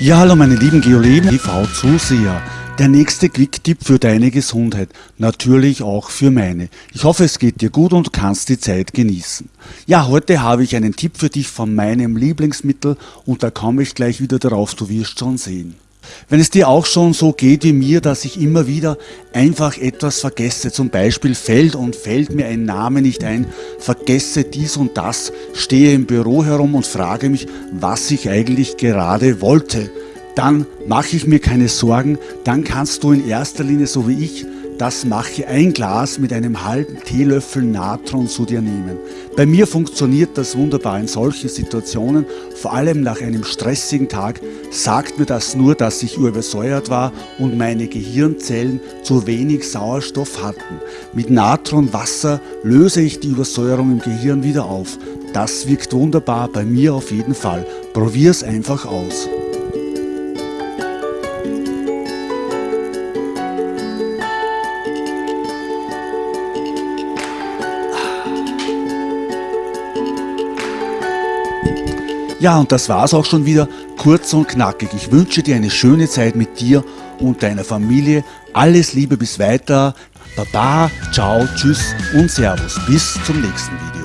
Ja, hallo meine lieben Geoleben TV-Zuseher. Der nächste Quick-Tipp für deine Gesundheit, natürlich auch für meine. Ich hoffe, es geht dir gut und kannst die Zeit genießen. Ja, heute habe ich einen Tipp für dich von meinem Lieblingsmittel und da komme ich gleich wieder darauf, du wirst schon sehen. Wenn es dir auch schon so geht wie mir, dass ich immer wieder einfach etwas vergesse, zum Beispiel fällt und fällt mir ein Name nicht ein, vergesse dies und das, stehe im Büro herum und frage mich, was ich eigentlich gerade wollte, dann mache ich mir keine Sorgen, dann kannst du in erster Linie, so wie ich, das mache ein Glas mit einem halben Teelöffel Natron zu dir nehmen. Bei mir funktioniert das wunderbar in solchen Situationen, vor allem nach einem stressigen Tag, sagt mir das nur, dass ich übersäuert war und meine Gehirnzellen zu wenig Sauerstoff hatten. Mit Natronwasser löse ich die Übersäuerung im Gehirn wieder auf. Das wirkt wunderbar, bei mir auf jeden Fall. Probier's einfach aus. Ja, und das war's auch schon wieder, kurz und knackig. Ich wünsche dir eine schöne Zeit mit dir und deiner Familie. Alles Liebe bis weiter. Baba, ciao, tschüss und Servus. Bis zum nächsten Video.